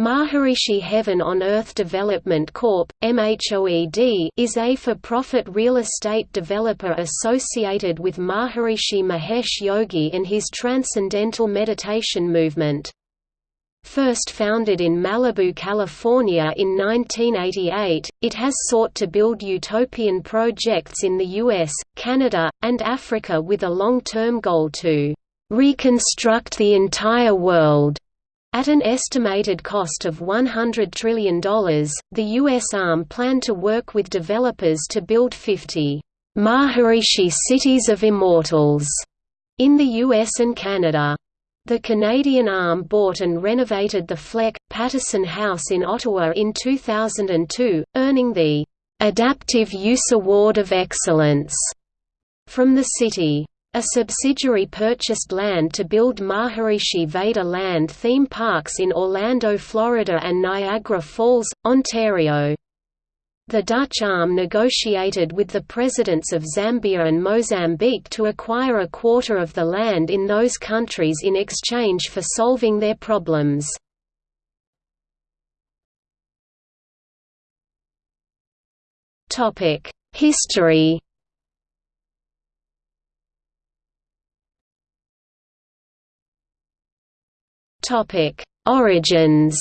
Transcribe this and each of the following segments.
Maharishi Heaven on Earth Development Corp. MHOED is a for-profit real estate developer associated with Maharishi Mahesh Yogi and his Transcendental Meditation movement. First founded in Malibu, California in 1988, it has sought to build utopian projects in the US, Canada, and Africa with a long-term goal to "...reconstruct the entire world." At an estimated cost of $100 trillion, the U.S. arm planned to work with developers to build 50 Maharishi Cities of Immortals in the U.S. and Canada. The Canadian arm bought and renovated the Fleck, Paterson House in Ottawa in 2002, earning the Adaptive Use Award of Excellence from the city. A subsidiary purchased land to build Maharishi Veda land theme parks in Orlando, Florida and Niagara Falls, Ontario. The Dutch arm negotiated with the presidents of Zambia and Mozambique to acquire a quarter of the land in those countries in exchange for solving their problems. History Topic: Origins.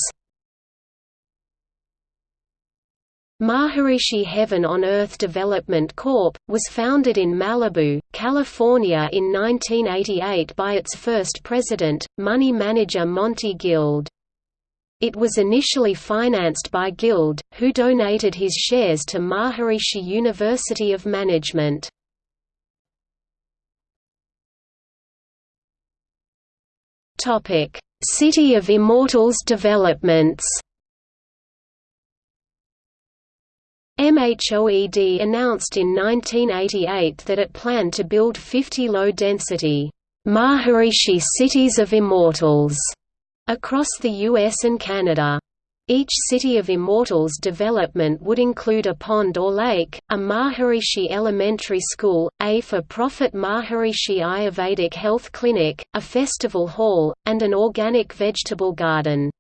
Maharishi Heaven on Earth Development Corp. was founded in Malibu, California in 1988 by its first president, money manager Monty Guild. It was initially financed by Guild, who donated his shares to Maharishi University of Management. Topic: City of Immortals developments MHOED announced in 1988 that it planned to build 50 low-density Maharishi Cities of Immortals across the US and Canada. Each City of Immortals development would include a pond or lake, a Maharishi Elementary School, a for-profit Maharishi Ayurvedic Health Clinic, a festival hall, and an organic vegetable garden.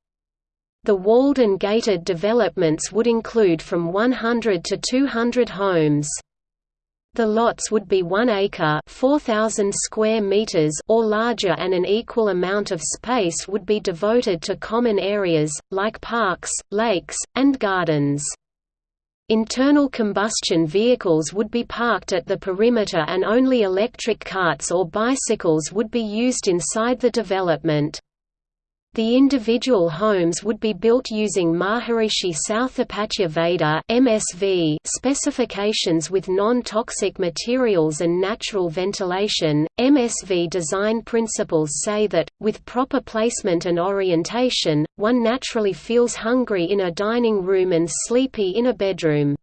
The walled and gated developments would include from 100 to 200 homes. The lots would be 1 acre 4,000 square meters or larger and an equal amount of space would be devoted to common areas, like parks, lakes, and gardens. Internal combustion vehicles would be parked at the perimeter and only electric carts or bicycles would be used inside the development. The individual homes would be built using Maharishi Sthapatya Veda (MSV) specifications with non-toxic materials and natural ventilation. MSV design principles say that with proper placement and orientation, one naturally feels hungry in a dining room and sleepy in a bedroom.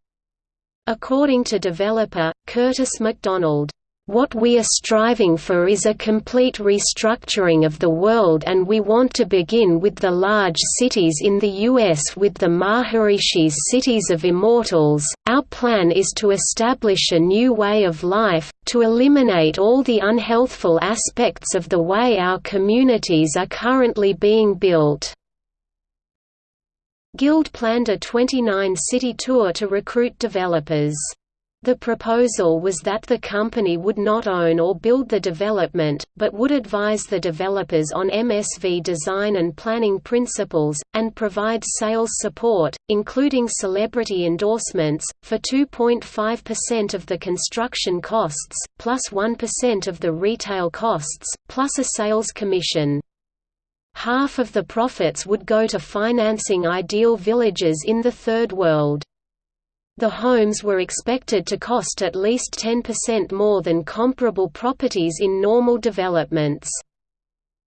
According to developer Curtis McDonald, what we are striving for is a complete restructuring of the world and we want to begin with the large cities in the US with the Maharishi's Cities of Immortals. Our plan is to establish a new way of life, to eliminate all the unhealthful aspects of the way our communities are currently being built. Guild planned a 29-city tour to recruit developers. The proposal was that the company would not own or build the development, but would advise the developers on MSV design and planning principles, and provide sales support, including celebrity endorsements, for 2.5% of the construction costs, plus 1 of the retail costs, plus a sales commission. Half of the profits would go to financing ideal villages in the Third World. The homes were expected to cost at least 10% more than comparable properties in normal developments.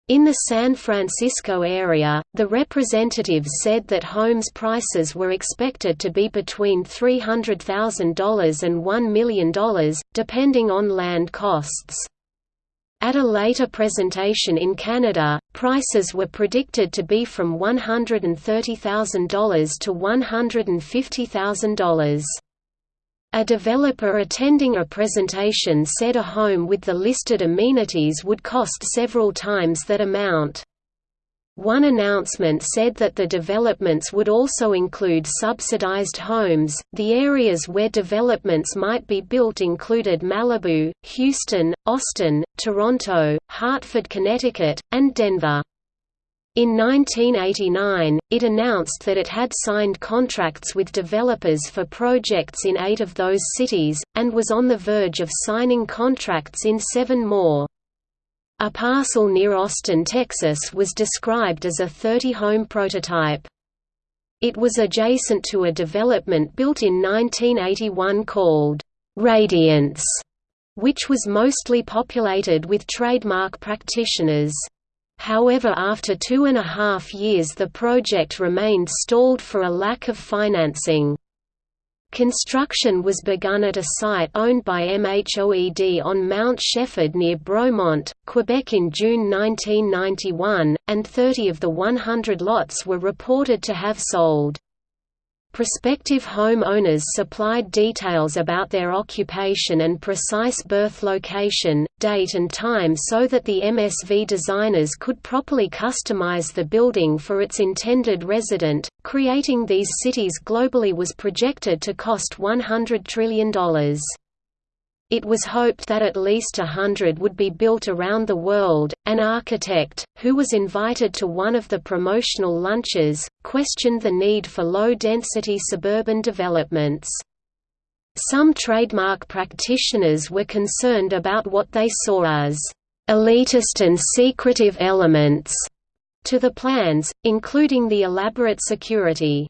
In the San Francisco area, the representatives said that homes prices were expected to be between $300,000 and $1 million, depending on land costs. At a later presentation in Canada, prices were predicted to be from $130,000 to $150,000. A developer attending a presentation said a home with the listed amenities would cost several times that amount. One announcement said that the developments would also include subsidized homes. The areas where developments might be built included Malibu, Houston, Austin, Toronto, Hartford, Connecticut, and Denver. In 1989, it announced that it had signed contracts with developers for projects in eight of those cities, and was on the verge of signing contracts in seven more. A parcel near Austin, Texas was described as a 30-home prototype. It was adjacent to a development built in 1981 called Radiance, which was mostly populated with trademark practitioners. However after two and a half years the project remained stalled for a lack of financing. Construction was begun at a site owned by MHOED on Mount Shefford near Bromont, Quebec in June 1991, and 30 of the 100 lots were reported to have sold. Prospective home owners supplied details about their occupation and precise birth location, date and time so that the MSV designers could properly customize the building for its intended resident. Creating these cities globally was projected to cost $100 trillion. It was hoped that at least a hundred would be built around the world. An architect, who was invited to one of the promotional lunches, questioned the need for low density suburban developments. Some trademark practitioners were concerned about what they saw as elitist and secretive elements to the plans, including the elaborate security.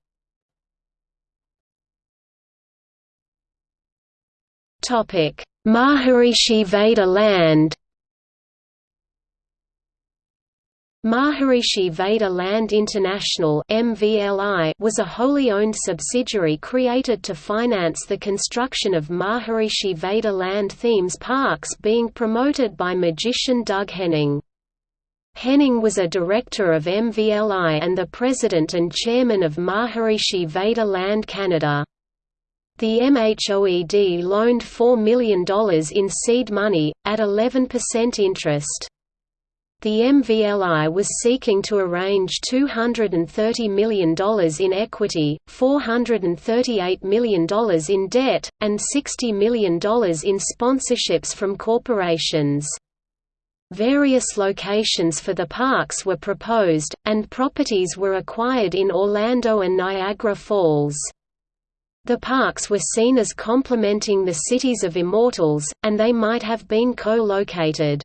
Maharishi Veda Land Maharishi Veda Land International was a wholly owned subsidiary created to finance the construction of Maharishi Veda Land themes parks being promoted by magician Doug Henning. Henning was a director of MVLI and the president and chairman of Maharishi Veda Land Canada. The MHOED loaned $4 million in seed money, at 11% interest. The MVLI was seeking to arrange $230 million in equity, $438 million in debt, and $60 million in sponsorships from corporations. Various locations for the parks were proposed, and properties were acquired in Orlando and Niagara Falls. The parks were seen as complementing the cities of immortals, and they might have been co-located.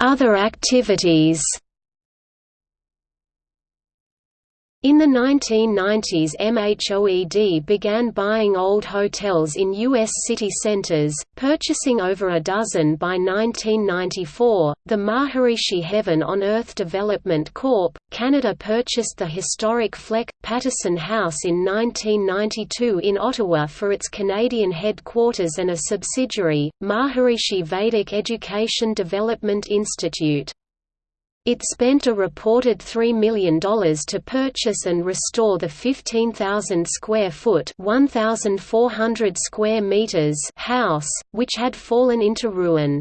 Other activities In the 1990s MHOED began buying old hotels in U.S. city centers, purchasing over a dozen by 1994. The Maharishi Heaven on Earth Development Corp. Canada purchased the historic Fleck Paterson House in 1992 in Ottawa for its Canadian headquarters and a subsidiary, Maharishi Vedic Education Development Institute. It spent a reported $3 million to purchase and restore the 15,000 square foot (1,400 square meters) house, which had fallen into ruin.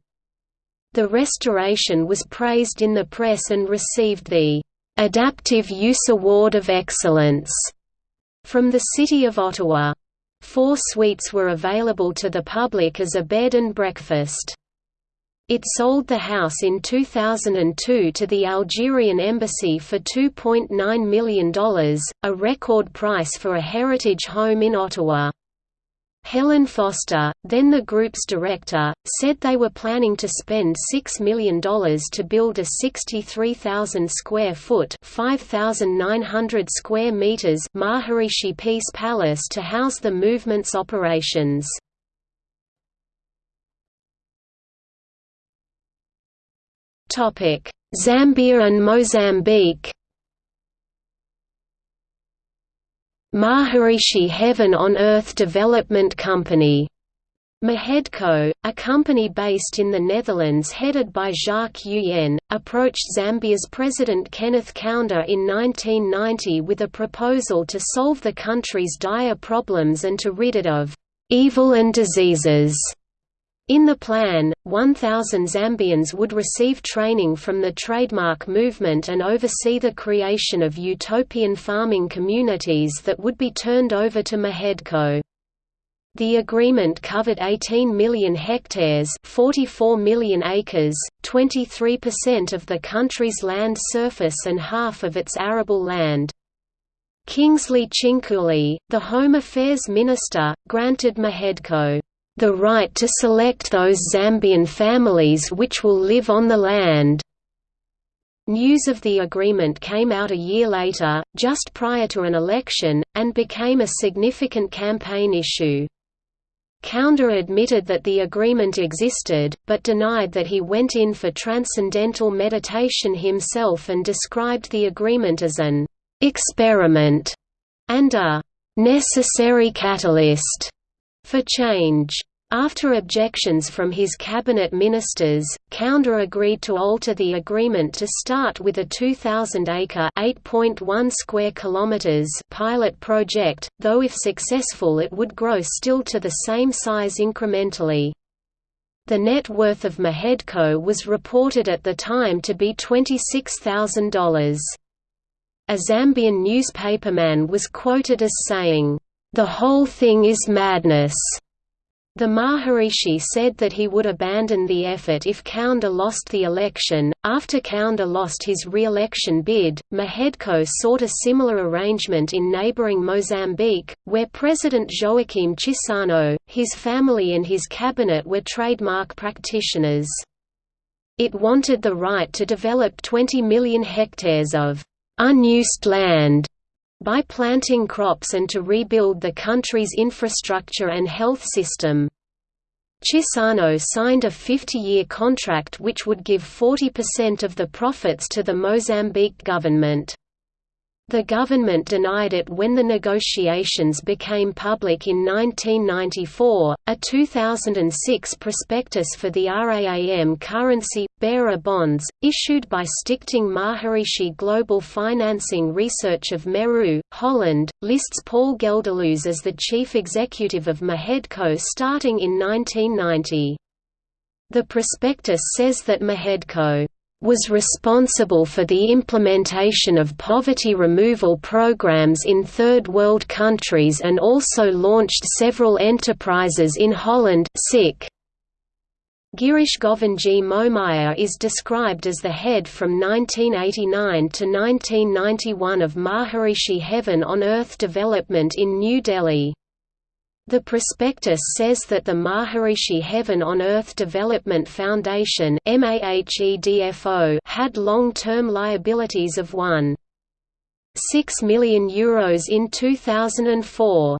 The restoration was praised in the press and received the Adaptive Use Award of Excellence from the City of Ottawa. Four suites were available to the public as a bed and breakfast. It sold the house in 2002 to the Algerian embassy for $2.9 million, a record price for a heritage home in Ottawa. Helen Foster, then the group's director, said they were planning to spend $6 million to build a 63,000 square foot (5,900 square meters Maharishi Peace Palace to house the movement's operations. Zambia and Mozambique. Maharishi Heaven on Earth Development Company. Mahedco, a company based in the Netherlands headed by Jacques Uyen, approached Zambia's President Kenneth Kaunda in 1990 with a proposal to solve the country's dire problems and to rid it of «evil and diseases» In the plan, 1,000 Zambians would receive training from the trademark movement and oversee the creation of utopian farming communities that would be turned over to Mahedco. The agreement covered 18 million hectares 44 million acres, 23% of the country's land surface and half of its arable land. Kingsley Chinkuli, the Home Affairs Minister, granted Mahedco the right to select those Zambian families which will live on the land. News of the agreement came out a year later, just prior to an election, and became a significant campaign issue. Kaunda admitted that the agreement existed, but denied that he went in for transcendental meditation himself and described the agreement as an experiment and a necessary catalyst for change. After objections from his cabinet ministers, Kaunda agreed to alter the agreement to start with a 2,000-acre (8.1 square kilometers) pilot project, though if successful it would grow still to the same size incrementally. The net worth of Mahedco was reported at the time to be $26,000. A Zambian newspaperman was quoted as saying, "...the whole thing is madness." The Maharishi said that he would abandon the effort if Kaunda lost the election. After Kaunda lost his re-election bid, Mahedco sought a similar arrangement in neighboring Mozambique, where President Joaquim Chissano, his family and his cabinet were trademark practitioners. It wanted the right to develop 20 million hectares of unused land by planting crops and to rebuild the country's infrastructure and health system. Chissano signed a 50-year contract which would give 40% of the profits to the Mozambique government. The government denied it when the negotiations became public in 1994. A 2006 prospectus for the RAM currency, bearer bonds, issued by Stichting Maharishi Global Financing Research of Meru, Holland, lists Paul Gelderloos as the chief executive of Mahedco starting in 1990. The prospectus says that Mahedco was responsible for the implementation of poverty removal programs in Third World countries and also launched several enterprises in Holland Girish Govindji Momaya is described as the head from 1989 to 1991 of Maharishi Heaven on Earth Development in New Delhi. The prospectus says that the Maharishi Heaven on Earth Development Foundation had long-term liabilities of 1.6 million euros in 2004.